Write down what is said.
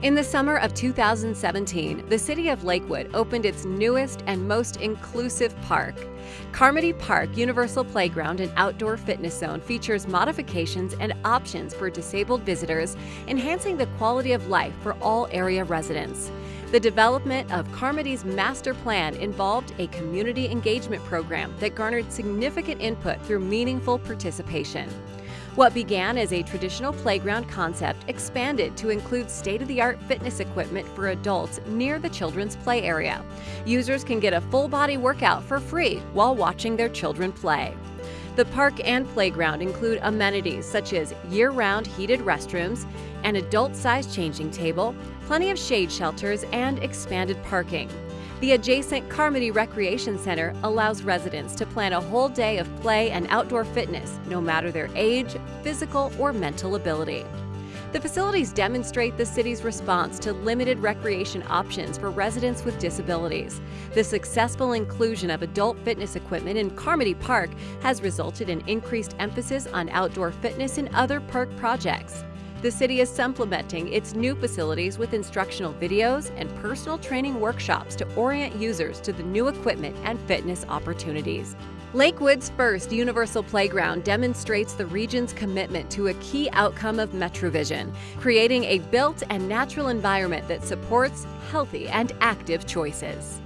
In the summer of 2017, the city of Lakewood opened its newest and most inclusive park. Carmody Park Universal Playground and Outdoor Fitness Zone features modifications and options for disabled visitors, enhancing the quality of life for all area residents. The development of Carmody's master plan involved a community engagement program that garnered significant input through meaningful participation. What began as a traditional playground concept expanded to include state-of-the-art fitness equipment for adults near the children's play area. Users can get a full-body workout for free while watching their children play. The park and playground include amenities such as year-round heated restrooms, an adult-sized changing table, plenty of shade shelters, and expanded parking. The adjacent Carmody Recreation Center allows residents to plan a whole day of play and outdoor fitness, no matter their age, physical, or mental ability. The facilities demonstrate the city's response to limited recreation options for residents with disabilities. The successful inclusion of adult fitness equipment in Carmody Park has resulted in increased emphasis on outdoor fitness in other park projects. The city is supplementing its new facilities with instructional videos and personal training workshops to orient users to the new equipment and fitness opportunities. Lakewood's first Universal Playground demonstrates the region's commitment to a key outcome of MetroVision, creating a built and natural environment that supports healthy and active choices.